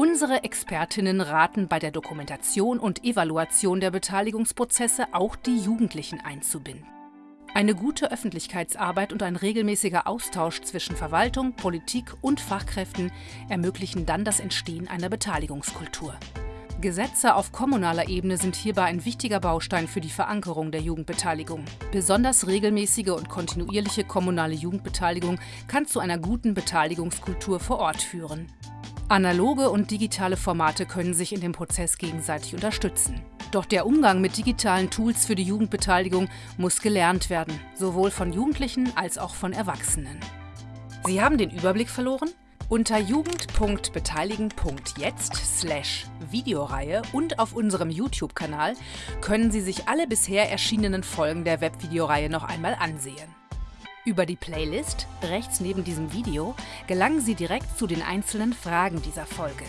Unsere Expertinnen raten bei der Dokumentation und Evaluation der Beteiligungsprozesse auch die Jugendlichen einzubinden. Eine gute Öffentlichkeitsarbeit und ein regelmäßiger Austausch zwischen Verwaltung, Politik und Fachkräften ermöglichen dann das Entstehen einer Beteiligungskultur. Gesetze auf kommunaler Ebene sind hierbei ein wichtiger Baustein für die Verankerung der Jugendbeteiligung. Besonders regelmäßige und kontinuierliche kommunale Jugendbeteiligung kann zu einer guten Beteiligungskultur vor Ort führen. Analoge und digitale Formate können sich in dem Prozess gegenseitig unterstützen. Doch der Umgang mit digitalen Tools für die Jugendbeteiligung muss gelernt werden, sowohl von Jugendlichen als auch von Erwachsenen. Sie haben den Überblick verloren? Unter jugend.beteiligen.jetzt slash Videoreihe und auf unserem YouTube-Kanal können Sie sich alle bisher erschienenen Folgen der Webvideoreihe noch einmal ansehen. Über die Playlist, rechts neben diesem Video, gelangen Sie direkt zu den einzelnen Fragen dieser Folge.